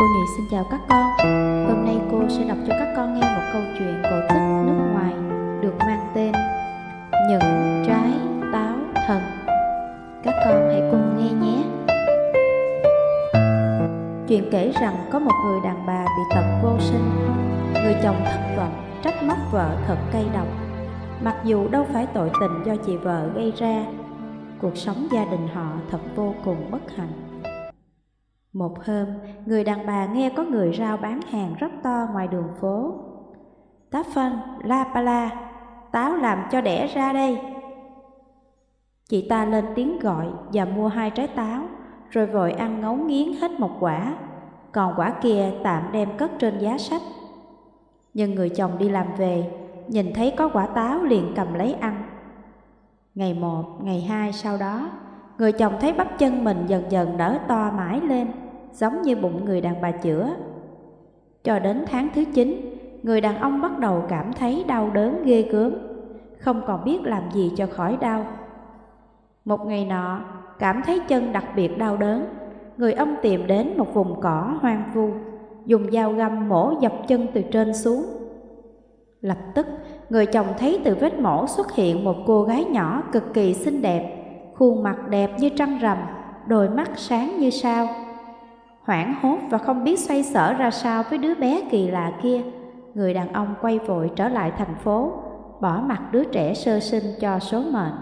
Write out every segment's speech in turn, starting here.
Cô Nhị xin chào các con. Hôm nay cô sẽ đọc cho các con nghe một câu chuyện cổ tích nước ngoài được mang tên Những trái táo thần. Các con hãy cùng nghe nhé. Chuyện kể rằng có một người đàn bà bị tật vô sinh. Người chồng thất vọng, trách móc vợ thật cay độc. Mặc dù đâu phải tội tình do chị vợ gây ra Cuộc sống gia đình họ thật vô cùng bất hạnh một hôm, người đàn bà nghe có người rao bán hàng rất to ngoài đường phố. Tá phân, la pa la, táo làm cho đẻ ra đây. Chị ta lên tiếng gọi và mua hai trái táo, rồi vội ăn ngấu nghiến hết một quả, còn quả kia tạm đem cất trên giá sách. Nhưng người chồng đi làm về, nhìn thấy có quả táo liền cầm lấy ăn. Ngày một, ngày hai sau đó, người chồng thấy bắp chân mình dần dần nở to mãi lên giống như bụng người đàn bà chữa. Cho đến tháng thứ 9, người đàn ông bắt đầu cảm thấy đau đớn ghê gớm, không còn biết làm gì cho khỏi đau. Một ngày nọ, cảm thấy chân đặc biệt đau đớn, người ông tìm đến một vùng cỏ hoang vu, dùng dao găm mổ dọc chân từ trên xuống. Lập tức, người chồng thấy từ vết mổ xuất hiện một cô gái nhỏ cực kỳ xinh đẹp, khuôn mặt đẹp như trăng rằm, đôi mắt sáng như sao. Hoảng hốt và không biết xoay sở ra sao với đứa bé kỳ lạ kia Người đàn ông quay vội trở lại thành phố Bỏ mặt đứa trẻ sơ sinh cho số mệnh.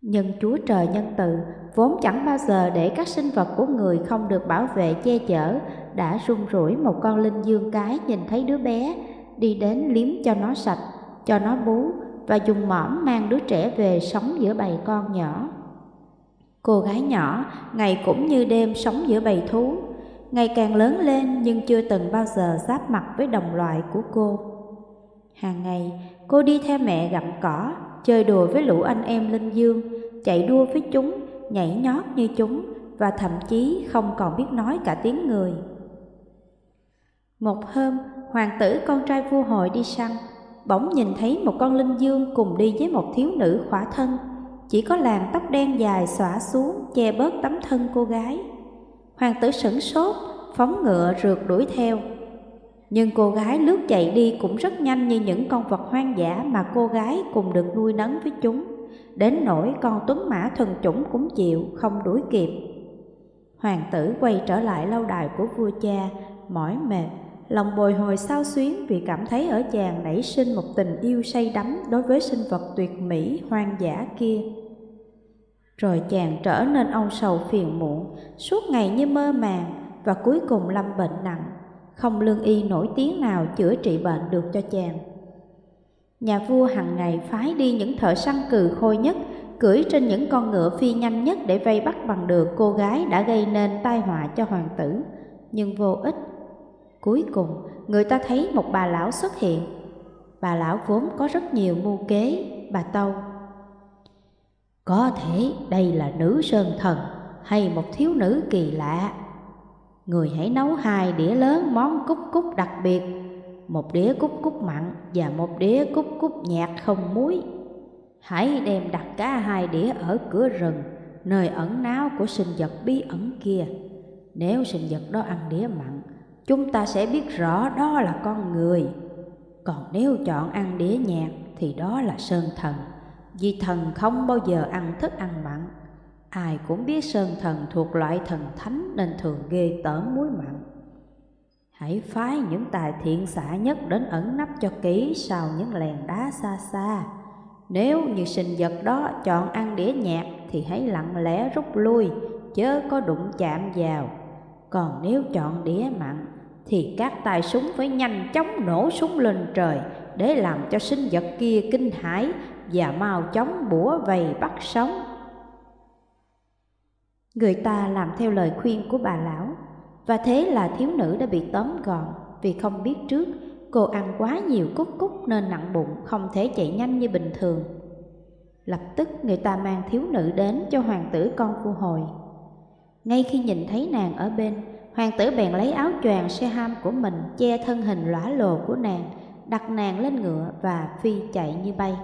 Nhưng Chúa Trời nhân từ Vốn chẳng bao giờ để các sinh vật của người không được bảo vệ che chở Đã run rủi một con linh dương cái nhìn thấy đứa bé Đi đến liếm cho nó sạch, cho nó bú và dùng mõm mang đứa trẻ về sống giữa bầy con nhỏ Cô gái nhỏ ngày cũng như đêm sống giữa bầy thú, ngày càng lớn lên nhưng chưa từng bao giờ giáp mặt với đồng loại của cô. Hàng ngày, cô đi theo mẹ gặm cỏ, chơi đùa với lũ anh em linh dương, chạy đua với chúng, nhảy nhót như chúng và thậm chí không còn biết nói cả tiếng người. Một hôm, hoàng tử con trai vua hội đi săn, bỗng nhìn thấy một con linh dương cùng đi với một thiếu nữ khỏa thân chỉ có làn tóc đen dài xõa xuống che bớt tấm thân cô gái. Hoàng tử sửng sốt, phóng ngựa rượt đuổi theo. Nhưng cô gái lướt chạy đi cũng rất nhanh như những con vật hoang dã mà cô gái cùng được nuôi nấng với chúng. Đến nỗi con tuấn mã thần chủng cũng chịu, không đuổi kịp. Hoàng tử quay trở lại lâu đài của vua cha, mỏi mệt, lòng bồi hồi sao xuyến vì cảm thấy ở chàng nảy sinh một tình yêu say đắm đối với sinh vật tuyệt mỹ hoang dã kia. Rồi chàng trở nên âu sầu phiền muộn, suốt ngày như mơ màng và cuối cùng lâm bệnh nặng, không lương y nổi tiếng nào chữa trị bệnh được cho chàng. Nhà vua hàng ngày phái đi những thợ săn cừ khôi nhất, cưỡi trên những con ngựa phi nhanh nhất để vây bắt bằng được cô gái đã gây nên tai họa cho hoàng tử, nhưng vô ích. Cuối cùng, người ta thấy một bà lão xuất hiện. Bà lão vốn có rất nhiều mưu kế, bà Tâu có thể đây là nữ sơn thần hay một thiếu nữ kỳ lạ. Người hãy nấu hai đĩa lớn món cúc cúc đặc biệt, một đĩa cúc cúc mặn và một đĩa cúc cúc nhạt không muối. Hãy đem đặt cả hai đĩa ở cửa rừng, nơi ẩn náu của sinh vật bí ẩn kia. Nếu sinh vật đó ăn đĩa mặn, chúng ta sẽ biết rõ đó là con người. Còn nếu chọn ăn đĩa nhạt thì đó là sơn thần. Vì thần không bao giờ ăn thức ăn mặn Ai cũng biết sơn thần thuộc loại thần thánh Nên thường ghê tởm muối mặn Hãy phái những tài thiện xả nhất đến ẩn nấp cho kỹ Sau những lèn đá xa xa Nếu như sinh vật đó chọn ăn đĩa nhạt Thì hãy lặng lẽ rút lui, Chớ có đụng chạm vào Còn nếu chọn đĩa mặn thì các tài súng phải nhanh chóng nổ súng lên trời Để làm cho sinh vật kia kinh hãi và mau chóng bủa vầy bắt sống. Người ta làm theo lời khuyên của bà lão, và thế là thiếu nữ đã bị tóm gọn vì không biết trước cô ăn quá nhiều cúc cúc nên nặng bụng không thể chạy nhanh như bình thường. Lập tức người ta mang thiếu nữ đến cho hoàng tử con vua hồi. Ngay khi nhìn thấy nàng ở bên, hoàng tử bèn lấy áo choàng xe ham của mình che thân hình lõa lồ của nàng, đặt nàng lên ngựa và phi chạy như bay.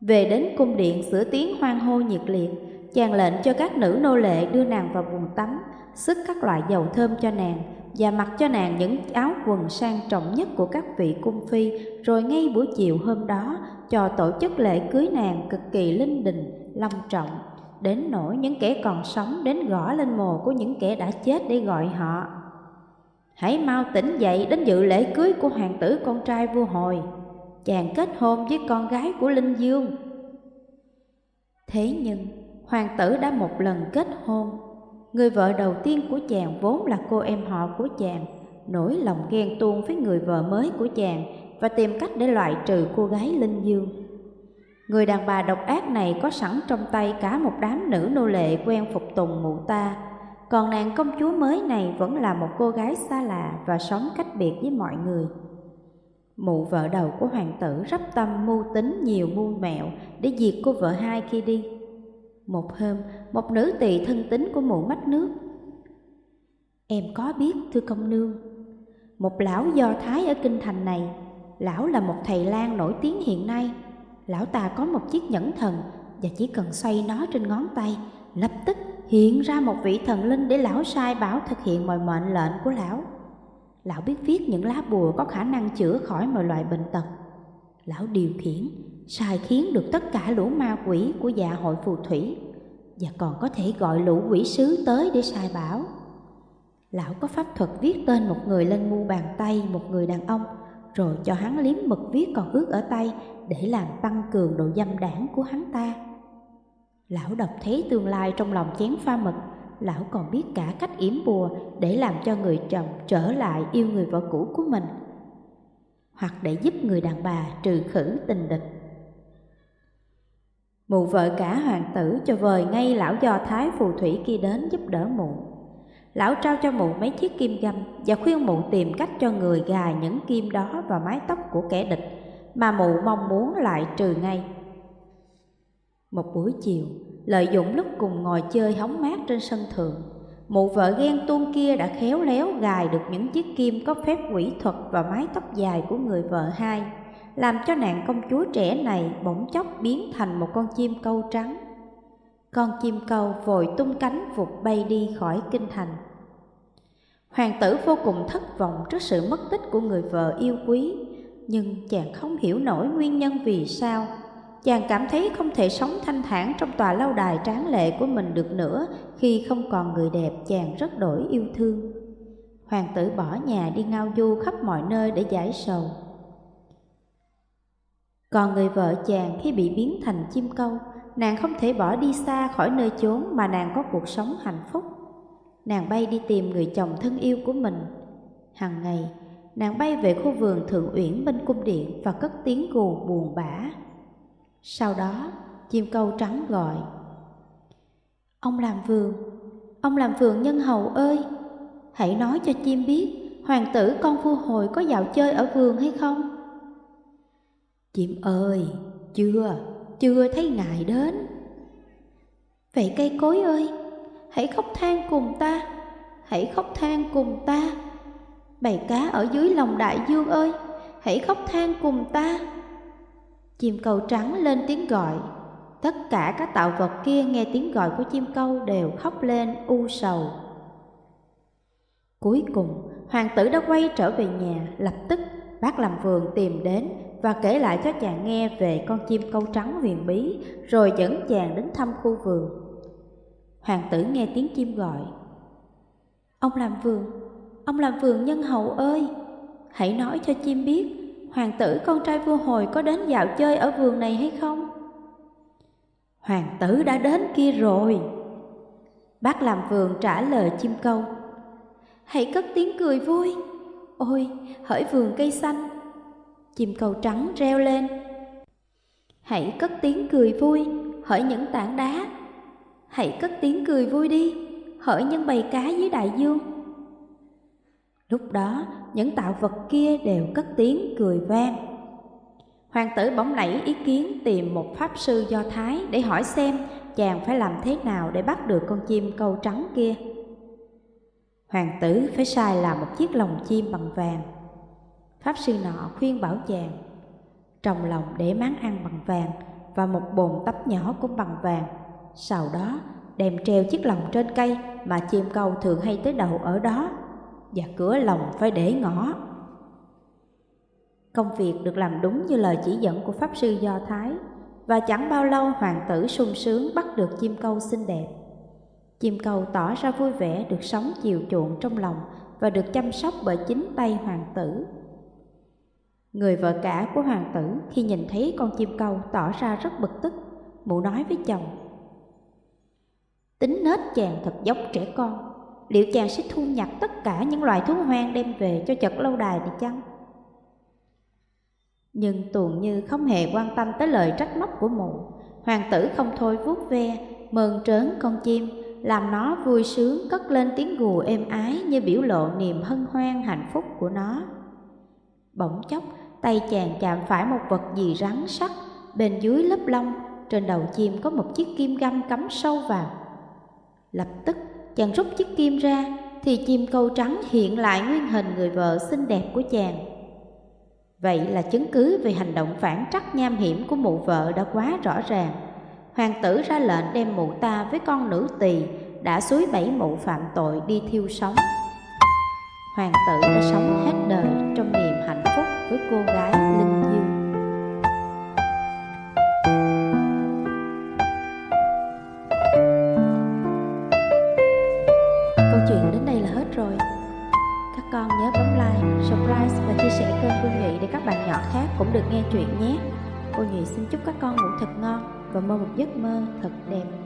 Về đến cung điện sửa tiếng hoan hô nhiệt liệt, chàng lệnh cho các nữ nô lệ đưa nàng vào buồng tắm, sức các loại dầu thơm cho nàng và mặc cho nàng những áo quần sang trọng nhất của các vị cung phi, rồi ngay buổi chiều hôm đó cho tổ chức lễ cưới nàng cực kỳ linh đình, long trọng, đến nỗi những kẻ còn sống đến gõ lên mồ của những kẻ đã chết để gọi họ. Hãy mau tỉnh dậy đến dự lễ cưới của hoàng tử con trai vua hồi, chàng kết hôn với con gái của Linh Dương. Thế nhưng, hoàng tử đã một lần kết hôn Người vợ đầu tiên của chàng vốn là cô em họ của chàng, nổi lòng ghen tuông với người vợ mới của chàng và tìm cách để loại trừ cô gái Linh Dương. Người đàn bà độc ác này có sẵn trong tay cả một đám nữ nô lệ quen phục tùng mụ ta, còn nàng công chúa mới này vẫn là một cô gái xa lạ và sống cách biệt với mọi người. Mụ vợ đầu của hoàng tử rắp tâm mưu tính nhiều mưu mẹo để diệt cô vợ hai khi đi. Một hôm, một nữ tỳ thân tín của mụ mắt nước. Em có biết, thưa công nương, một lão do Thái ở kinh thành này, lão là một thầy lang nổi tiếng hiện nay. Lão ta có một chiếc nhẫn thần và chỉ cần xoay nó trên ngón tay, lập tức hiện ra một vị thần linh để lão sai bảo thực hiện mọi mệnh lệnh của lão. Lão biết viết những lá bùa có khả năng chữa khỏi mọi loại bệnh tật. Lão điều khiển, sai khiến được tất cả lũ ma quỷ của dạ hội phù thủy và còn có thể gọi lũ quỷ sứ tới để sai bảo. Lão có pháp thuật viết tên một người lên mu bàn tay một người đàn ông, rồi cho hắn liếm mực viết còn ướt ở tay để làm tăng cường độ dâm đảng của hắn ta. Lão đọc thấy tương lai trong lòng chén pha mực, lão còn biết cả cách yểm bùa để làm cho người chồng trở lại yêu người vợ cũ của mình, hoặc để giúp người đàn bà trừ khử tình địch. Mụ vợ cả hoàng tử cho vời ngay lão do thái phù thủy kia đến giúp đỡ mụ. Lão trao cho mụ mấy chiếc kim găm và khuyên mụ tìm cách cho người gài những kim đó vào mái tóc của kẻ địch mà mụ mong muốn lại trừ ngay. Một buổi chiều, lợi dụng lúc cùng ngồi chơi hóng mát trên sân thượng, mụ vợ ghen tuông kia đã khéo léo gài được những chiếc kim có phép quỷ thuật vào mái tóc dài của người vợ hai làm cho nàng công chúa trẻ này bỗng chốc biến thành một con chim câu trắng. Con chim câu vội tung cánh vụt bay đi khỏi kinh thành. Hoàng tử vô cùng thất vọng trước sự mất tích của người vợ yêu quý, nhưng chàng không hiểu nổi nguyên nhân vì sao. Chàng cảm thấy không thể sống thanh thản trong tòa lâu đài tráng lệ của mình được nữa khi không còn người đẹp chàng rất đổi yêu thương. Hoàng tử bỏ nhà đi ngao du khắp mọi nơi để giải sầu. Còn người vợ chàng khi bị biến thành chim câu, nàng không thể bỏ đi xa khỏi nơi chốn mà nàng có cuộc sống hạnh phúc. Nàng bay đi tìm người chồng thân yêu của mình. Hằng ngày, nàng bay về khu vườn thượng uyển bên cung điện và cất tiếng gù buồn bã. Sau đó, chim câu trắng gọi. Ông làm vườn, ông làm vườn nhân hầu ơi, hãy nói cho chim biết hoàng tử con vua hồi có dạo chơi ở vườn hay không? Chim ơi, chưa, chưa thấy ngài đến. Vậy cây cối ơi, hãy khóc than cùng ta, hãy khóc than cùng ta. Bầy cá ở dưới lòng đại dương ơi, hãy khóc than cùng ta. Chim câu trắng lên tiếng gọi, tất cả các tạo vật kia nghe tiếng gọi của chim câu đều khóc lên u sầu. Cuối cùng, hoàng tử đã quay trở về nhà, lập tức bác làm vườn tìm đến và kể lại cho chàng nghe về con chim câu trắng huyền bí, rồi dẫn chàng đến thăm khu vườn. Hoàng tử nghe tiếng chim gọi. Ông làm vườn, ông làm vườn nhân hậu ơi, hãy nói cho chim biết, hoàng tử con trai vua hồi có đến dạo chơi ở vườn này hay không? Hoàng tử đã đến kia rồi. Bác làm vườn trả lời chim câu. Hãy cất tiếng cười vui. Ôi, hỡi vườn cây xanh, Chim cầu trắng reo lên. Hãy cất tiếng cười vui Hỡi những tảng đá. Hãy cất tiếng cười vui đi Hỡi những bầy cá dưới đại dương. Lúc đó những tạo vật kia đều cất tiếng cười vang. Hoàng tử bỗng nảy ý kiến tìm một pháp sư do Thái Để hỏi xem chàng phải làm thế nào để bắt được con chim câu trắng kia. Hoàng tử phải sai làm một chiếc lồng chim bằng vàng. Pháp sư nọ khuyên bảo chàng Trồng lòng để máng ăn bằng vàng Và một bồn tấp nhỏ cũng bằng vàng, Sau đó đem treo chiếc lồng trên cây mà chim câu thường hay tới đầu ở đó Và cửa lồng phải để ngõ. Công việc được làm đúng như lời chỉ dẫn của Pháp Sư Do Thái, Và chẳng bao lâu hoàng tử sung sướng bắt được chim câu xinh đẹp. Chim câu tỏ ra vui vẻ được sống chiều chuộng trong lòng Và được chăm sóc bởi chính tay hoàng tử Người vợ cả của hoàng tử khi nhìn thấy con chim câu tỏ ra rất bực tức Mụ nói với chồng Tính nết chàng thật giống trẻ con Liệu chàng sẽ thu nhặt tất cả những loài thú hoang đem về cho chật lâu đài này chăng? Nhưng tuồng như không hề quan tâm tới lời trách móc của mụ Hoàng tử không thôi vuốt ve, mơn trớn con chim làm nó vui sướng, cất lên tiếng gù êm ái Như biểu lộ niềm hân hoan, hạnh phúc của nó. Bỗng chốc, tay chàng chạm phải một vật gì rắn sắc, Bên dưới lớp lông, Trên đầu chim có một chiếc kim găm cắm sâu vào. Lập tức, chàng rút chiếc kim ra, Thì chim câu trắng hiện lại nguyên hình người vợ xinh đẹp của chàng. Vậy là chứng cứ về hành động phản trắc nham hiểm của mụ vợ đã quá rõ ràng. Hoàng tử ra lệnh đem mụ ta với con nữ tỳ đã suối bảy mụ phạm tội đi thiêu sống. Hoàng tử đã sống hết đời trong niềm hạnh phúc với cô gái Linh Dương. Câu chuyện đến đây là hết rồi. Các con nhớ bấm like, subscribe và chia sẻ kênh cô Nhụy để các bạn nhỏ khác cũng được nghe chuyện nhé. Cô Nhụy xin chúc các con ngủ thật ngon và mơ một giấc mơ thật đẹp.